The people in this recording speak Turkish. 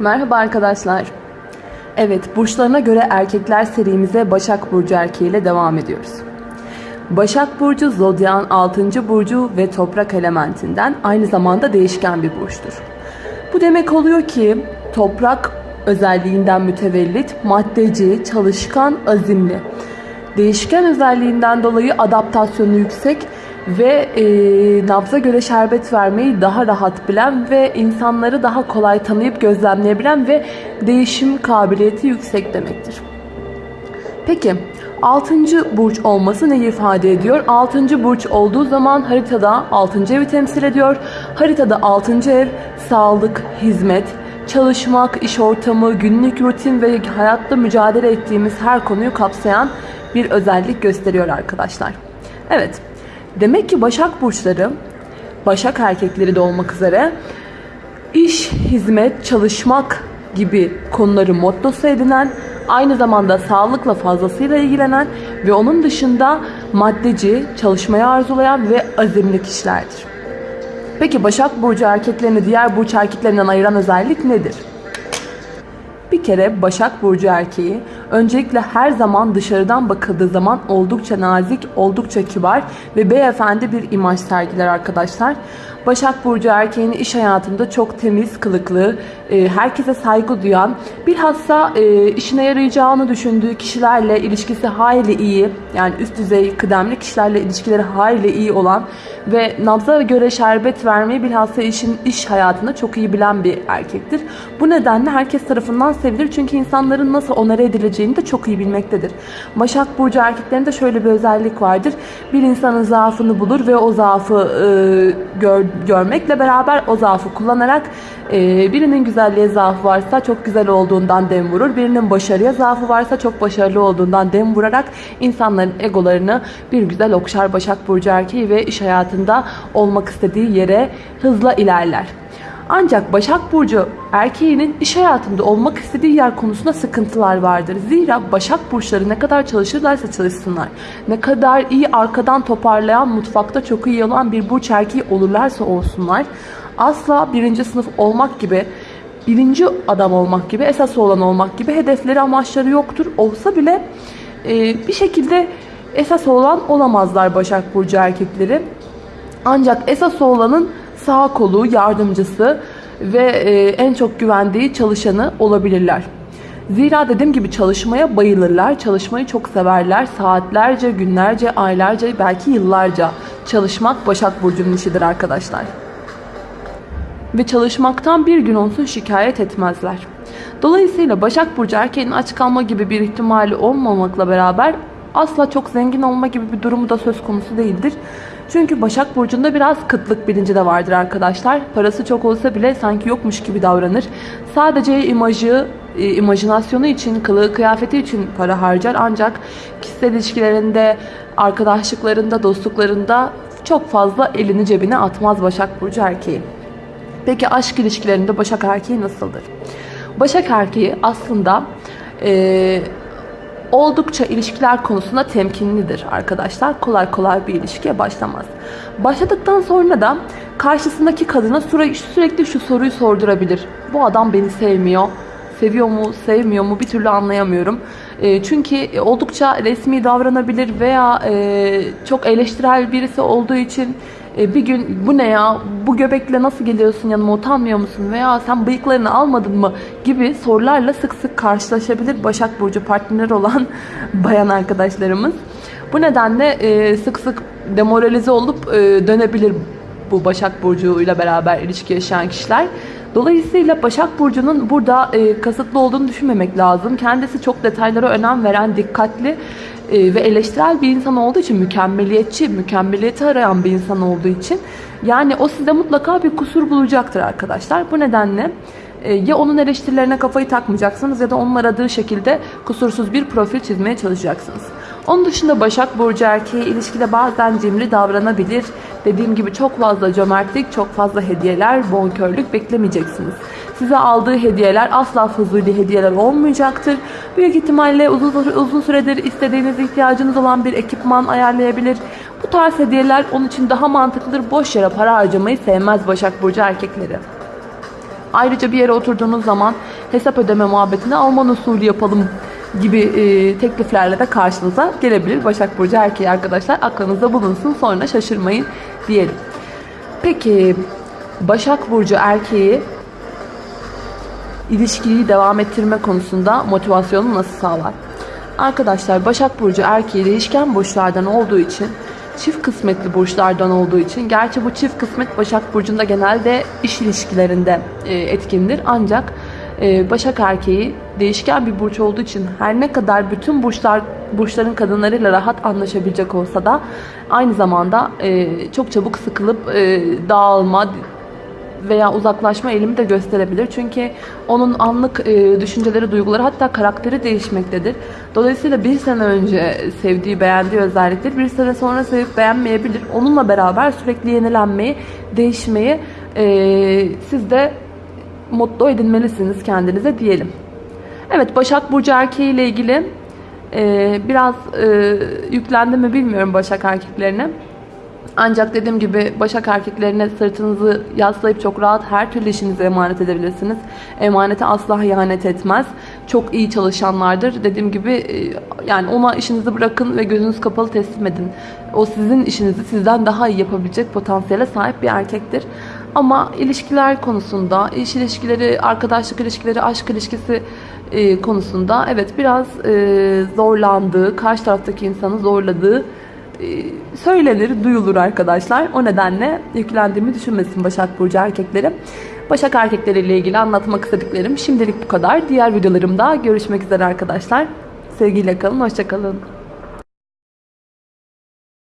Merhaba arkadaşlar. Evet, burçlarına göre erkekler serimize Başak Burcu erkeğiyle devam ediyoruz. Başak Burcu, Zodya'nın 6. burcu ve toprak elementinden aynı zamanda değişken bir burçtur. Bu demek oluyor ki toprak özelliğinden mütevellit, maddeci, çalışkan, azimli. Değişken özelliğinden dolayı adaptasyonu yüksek ve e, nabza göre şerbet vermeyi daha rahat bilen ve insanları daha kolay tanıyıp gözlemleyebilen ve değişim kabiliyeti yüksek demektir. Peki 6. burç olması ne ifade ediyor? 6. burç olduğu zaman haritada 6. evi temsil ediyor. Haritada 6. ev sağlık, hizmet, çalışmak, iş ortamı, günlük rutin ve hayatta mücadele ettiğimiz her konuyu kapsayan bir özellik gösteriyor arkadaşlar. Evet, demek ki Başak burçları, Başak erkekleri de olmak üzere iş, hizmet, çalışmak gibi konuları mottosu edinen, aynı zamanda sağlıkla fazlasıyla ilgilenen ve onun dışında maddeci, çalışmayı arzulayan ve azimli kişilerdir. Peki Başak Burcu erkeklerini diğer burç erkeklerinden ayıran özellik nedir? Bir kere Başak Burcu erkeği öncelikle her zaman dışarıdan bakıldığı zaman oldukça nazik, oldukça kibar ve beyefendi bir imaj sergiler arkadaşlar. Başak Burcu erkeğini iş hayatında çok temiz, kılıklı, e, herkese saygı duyan, bilhassa e, işine yarayacağını düşündüğü kişilerle ilişkisi hayli iyi, yani üst düzey kıdemli kişilerle ilişkileri hayli iyi olan ve nabza göre şerbet vermeyi bilhassa işin iş hayatında çok iyi bilen bir erkektir. Bu nedenle herkes tarafından sevilir çünkü insanların nasıl onara edileceğini de çok iyi bilmektedir. Başak Burcu erkeklerinde şöyle bir özellik vardır. Bir insanın zaafını bulur ve o zaafı e, gör, görmekle beraber o zaafı kullanarak e, birinin güzelliğe zaafı varsa çok güzel olduğundan dem vurur. Birinin başarıya zaafı varsa çok başarılı olduğundan dem vurarak insanların egolarını bir güzel okşar Başak Burcu erkeği ve iş hayatında olmak istediği yere hızla ilerler. Ancak Başak Burcu erkeğinin iş hayatında olmak istediği yer konusunda sıkıntılar vardır. Zira Başak Burçları ne kadar çalışırlarsa çalışsınlar, ne kadar iyi arkadan toparlayan, mutfakta çok iyi olan bir burç erkeği olurlarsa olsunlar, asla birinci sınıf olmak gibi, birinci adam olmak gibi, esas olan olmak gibi hedefleri, amaçları yoktur. Olsa bile e, bir şekilde esas olan olamazlar Başak Burcu erkekleri. Ancak esas olanın sağ kolu, yardımcısı ve e, en çok güvendiği çalışanı olabilirler. Zira dediğim gibi çalışmaya bayılırlar, çalışmayı çok severler. Saatlerce, günlerce, aylarca, belki yıllarca çalışmak Başak Burcu'nun işidir arkadaşlar. Ve çalışmaktan bir gün olsun şikayet etmezler. Dolayısıyla Başak Burcu erkeğin aç kalma gibi bir ihtimali olmamakla beraber asla çok zengin olma gibi bir durumu da söz konusu değildir. Çünkü Başak Burcu'nda biraz kıtlık bilinci de vardır arkadaşlar. Parası çok olsa bile sanki yokmuş gibi davranır. Sadece imajı, e, imajinasyonu için, kılığı, kıyafeti için para harcar. Ancak kişisel ilişkilerinde, arkadaşlıklarında, dostluklarında çok fazla elini cebine atmaz Başak Burcu erkeği. Peki aşk ilişkilerinde Başak erkeği nasıldır? Başak erkeği aslında... Ee, oldukça ilişkiler konusunda temkinlidir arkadaşlar. Kolay kolay bir ilişkiye başlamaz. Başladıktan sonra da karşısındaki kadına sürekli şu soruyu sordurabilir. Bu adam beni sevmiyor. Seviyor mu, sevmiyor mu bir türlü anlayamıyorum. E, çünkü oldukça resmi davranabilir veya e, çok eleştirel birisi olduğu için e, bir gün bu ne ya bu göbekle nasıl geliyorsun yanıma utanmıyor musun veya sen bıyıklarını almadın mı gibi sorularla sık sık karşılaşabilir Başak Burcu partner olan bayan arkadaşlarımız. Bu nedenle e, sık sık demoralize olup e, dönebilir bu Başak Burcu ile beraber ilişki yaşayan kişiler. Dolayısıyla Başak Burcu'nun burada e, kasıtlı olduğunu düşünmemek lazım. Kendisi çok detaylara önem veren, dikkatli e, ve eleştirel bir insan olduğu için mükemmeliyetçi, mükemmeliyeti arayan bir insan olduğu için yani o sizde mutlaka bir kusur bulacaktır arkadaşlar. Bu nedenle e, ya onun eleştirilerine kafayı takmayacaksınız ya da onun aradığı şekilde kusursuz bir profil çizmeye çalışacaksınız. Onun dışında Başak Burcu erkeği ilişkide bazen cimri davranabilir. Dediğim gibi çok fazla cömertlik, çok fazla hediyeler, bonkörlük beklemeyeceksiniz. Size aldığı hediyeler asla fuzuli hediyeler olmayacaktır. Büyük ihtimalle uzun, uzun süredir istediğiniz ihtiyacınız olan bir ekipman ayarlayabilir. Bu tarz hediyeler onun için daha mantıklıdır. Boş yere para harcamayı sevmez Başak Burcu erkekleri. Ayrıca bir yere oturduğunuz zaman hesap ödeme muhabbetini Alman usulü yapalım gibi e, tekliflerle de karşınıza gelebilir. Başak Burcu erkeği arkadaşlar aklınızda bulunsun sonra şaşırmayın diyelim. Peki Başak Burcu erkeği ilişkiyi devam ettirme konusunda motivasyonu nasıl sağlar? Arkadaşlar Başak Burcu erkeği değişken burçlardan olduğu için çift kısmetli burçlardan olduğu için gerçi bu çift kısmet Başak Burcu'nda genelde iş ilişkilerinde e, etkindir ancak e, Başak erkeği değişken bir burç olduğu için her ne kadar bütün burçlar burçların kadınlarıyla rahat anlaşabilecek olsa da aynı zamanda e, çok çabuk sıkılıp e, dağılma veya uzaklaşma eğilimi de gösterebilir. Çünkü onun anlık düşünceleri, duyguları hatta karakteri değişmektedir. Dolayısıyla bir sene önce sevdiği, beğendiği özellikleri bir sene sonra sevip beğenmeyebilir. Onunla beraber sürekli yenilenmeyi, değişmeyi e, siz de mutlu edinmelisiniz kendinize diyelim. Evet Başak Burcu erkeği ile ilgili e, biraz e, yüklendi mi bilmiyorum Başak erkeklerine. Ancak dediğim gibi Başak erkeklerine sırtınızı yaslayıp çok rahat her türlü işinizi emanet edebilirsiniz. Emanete asla ihanet etmez. Çok iyi çalışanlardır. Dediğim gibi e, yani ona işinizi bırakın ve gözünüz kapalı teslim edin. O sizin işinizi sizden daha iyi yapabilecek potansiyele sahip bir erkektir. Ama ilişkiler konusunda, iş ilişkileri, arkadaşlık ilişkileri, aşk ilişkisi e, konusunda evet biraz e, zorlandığı, karşı taraftaki insanı zorladığı e, söylenir, duyulur arkadaşlar. O nedenle yüklendiğimi düşünmesin Başak Burcu erkekleri. Başak erkekleriyle ilgili anlatmak istediklerim şimdilik bu kadar. Diğer videolarımda görüşmek üzere arkadaşlar. Sevgiyle kalın, hoşçakalın.